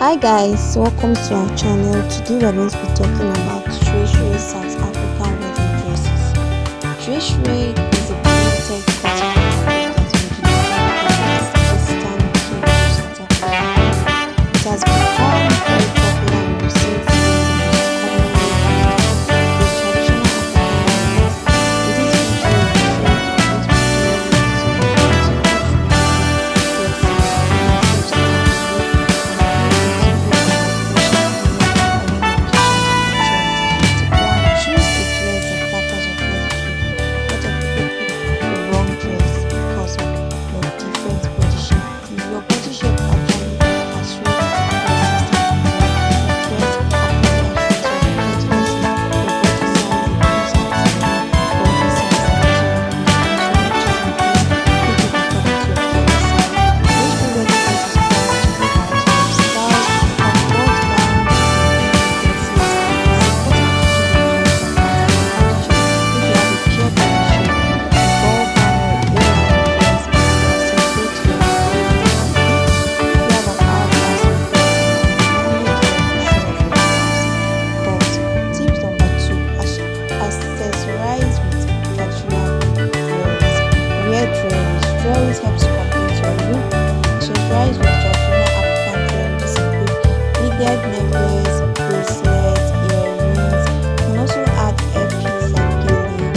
Hi guys, welcome to our channel. Today we are going to be talking about Treasury South African wedding dresses. Is necklace, bracelets, earrings. You can also add earpiece like gele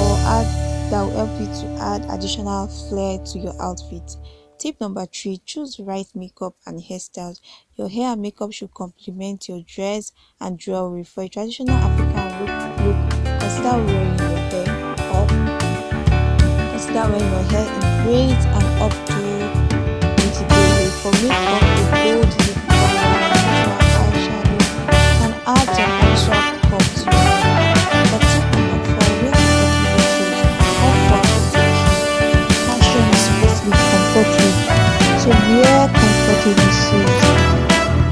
or add that will help you to add additional flair to your outfit. Tip number three, choose right makeup and hairstyles. Your hair and makeup should complement your dress and jewelry. For a traditional African look, look consider wearing your hair up. Consider wearing your hair in braids and updo wear comfortable shoes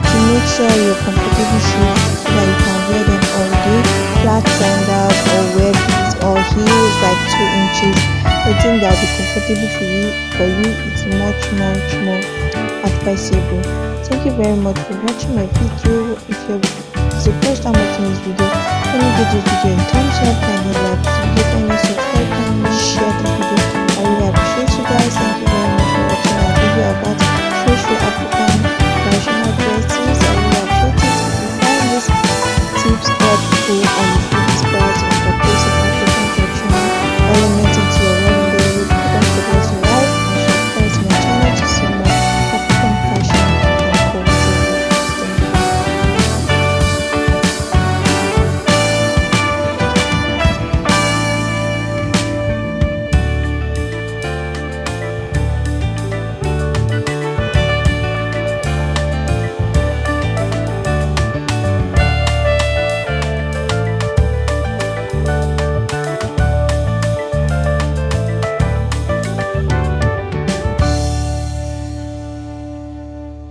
to make sure you're comfortable shoes that you can wear them all day. Flat sandals or wear boots or heels like two inches. I think that will be comfortable for you. For you, it's much much more advisable. Thank you very much for watching my video. If you're the first time watching this video, let me give this video a thumbs up and a like